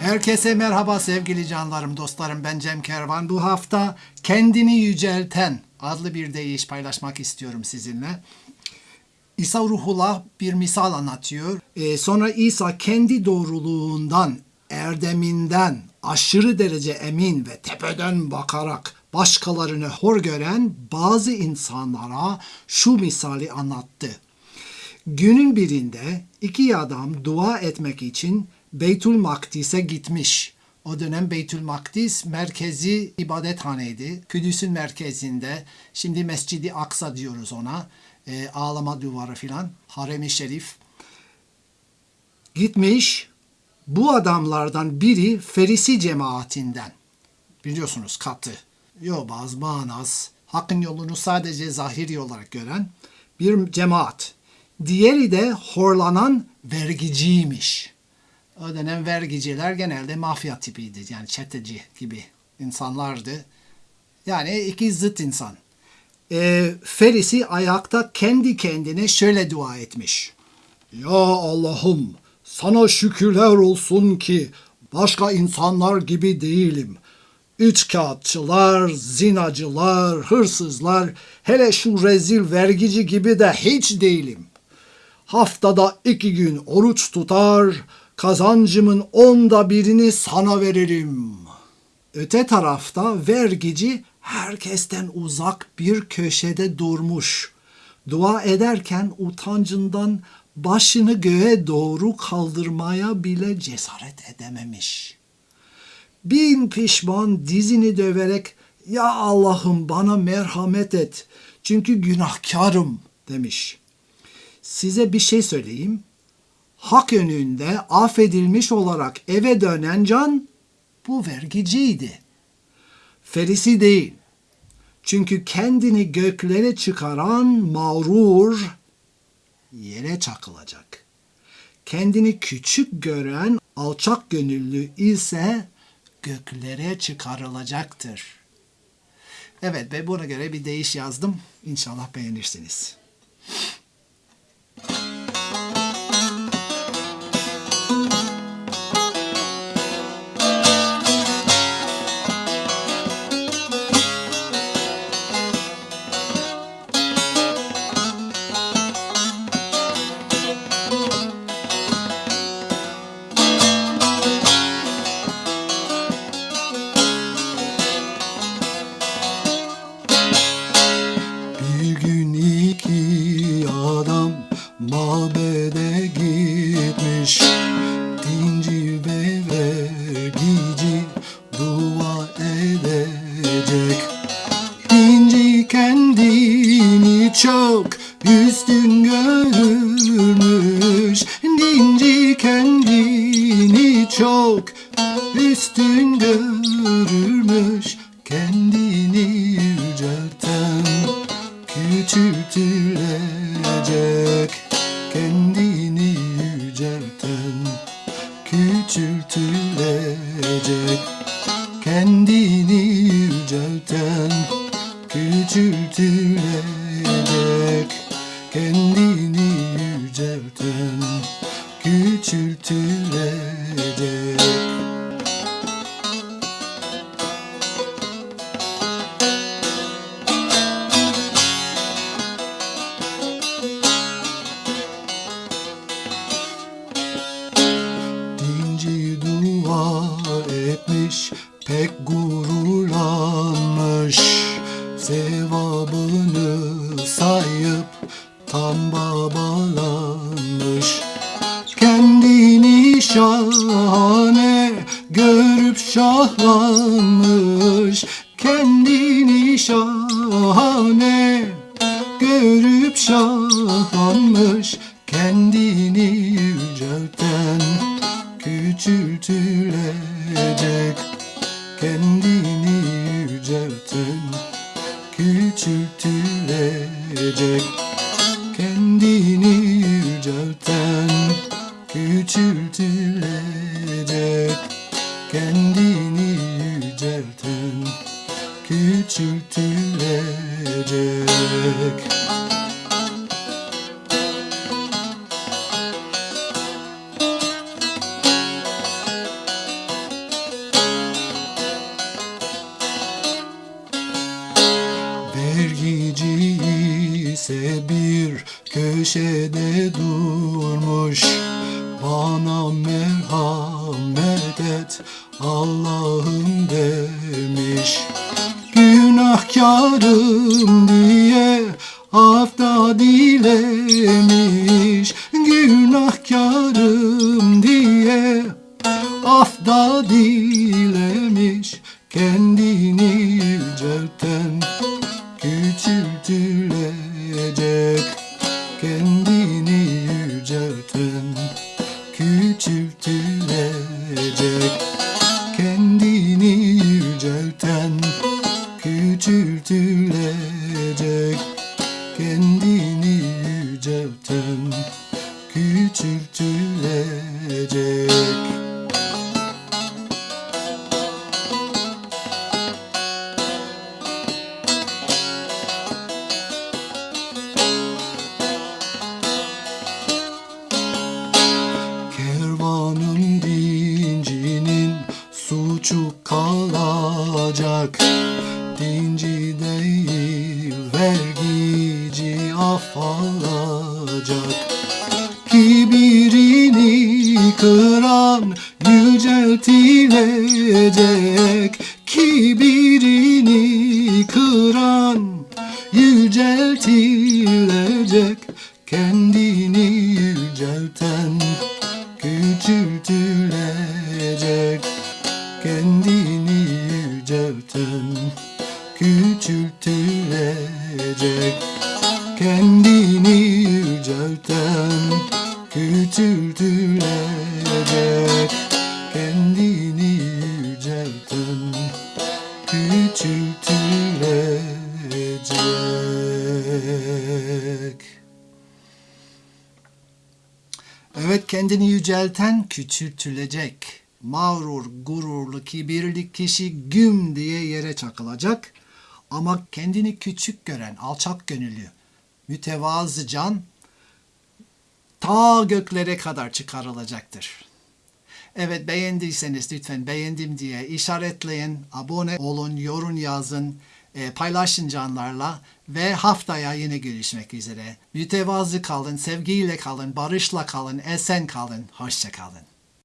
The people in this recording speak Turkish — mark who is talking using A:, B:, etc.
A: Herkese merhaba sevgili canlarım, dostlarım. Ben Cem Kervan. Bu hafta Kendini Yücelten adlı bir deyiş paylaşmak istiyorum sizinle. İsa Ruhullah bir misal anlatıyor. Ee, sonra İsa kendi doğruluğundan, erdeminden aşırı derece emin ve tepeden bakarak başkalarını hor gören bazı insanlara şu misali anlattı. Günün birinde iki adam dua etmek için Beytül Makdis'e gitmiş. O dönem Beytül Makdis merkezi ibadethaneydi. Kudüs'ün merkezinde. Şimdi Mescidi Aksa diyoruz ona. E, ağlama duvarı filan. Harem-i Şerif. Gitmiş. Bu adamlardan biri Ferisi cemaatinden. Biliyorsunuz katı. Yobaz, manaz, hakkın yolunu sadece zahiri olarak gören bir cemaat. Diğeri de horlanan vergiciymiş. O dönem vergiciler genelde mafya tipiydi. Yani çeteci gibi insanlardı. Yani iki zıt insan. E, Ferisi ayakta kendi kendine şöyle dua etmiş. Ya Allah'ım sana şükürler olsun ki başka insanlar gibi değilim. Üç kağıtçılar, zinacılar, hırsızlar, hele şu rezil vergici gibi de hiç değilim. Haftada iki gün oruç tutar, kazancımın onda birini sana veririm. Öte tarafta vergici herkesten uzak bir köşede durmuş. Dua ederken utancından başını göğe doğru kaldırmaya bile cesaret edememiş. Bin pişman dizini döverek ya Allah'ım bana merhamet et çünkü günahkarım demiş. Size bir şey söyleyeyim hak önünde affedilmiş olarak eve dönen can bu vergiciydi. Ferisi değil. Çünkü kendini göklere çıkaran mağrur yere çakılacak. Kendini küçük gören alçak gönüllü ise göklere çıkarılacaktır. Evet ve buna göre bir deyiş yazdım. İnşallah beğenirsiniz. Çok üstün görürmüş Kendini yücelten küçültülecek Kendini yücelten küçültülecek Kendini yücelten küçültülecek Kendini dua etmiş pek gururlanmış Sevabını sayıp tam babalanmış. Kendini şahane görüp şahlanmış. Kendini şahane görüp şahlanmış. Kendini yücelten küçültülecek Kendini yücelten küçültülecek Kendini yücelten. Küçültülecek Kendini yücelten. Küçültülecek et Allah'ım demiş. Günahkarım diye hafta dilemiş. Günahkarım diye afda dilemiş. Kendini suçu kalacak. Dinci değil vergici af alacak. Kibirini kıran yüceltilecek. Kibirini kıran yüceltilecek. Kendini yücelten küçültülecek Kendini yücelten küçültülecek. Kendini yücelten küçültülecek. Kendini yücelten küçültülecek. Evet kendini yücelten küçültülecek. Mağrur, gururlu, kibirli kişi güm diye yere çakılacak. Ama kendini küçük gören, alçak gönüllü, mütevazı can ta göklere kadar çıkarılacaktır. Evet beğendiyseniz lütfen beğendim diye işaretleyin, abone olun, yorum yazın, e, paylaşın canlarla ve haftaya yine görüşmek üzere. Mütevazı kalın, sevgiyle kalın, barışla kalın, esen kalın, hoşça kalın.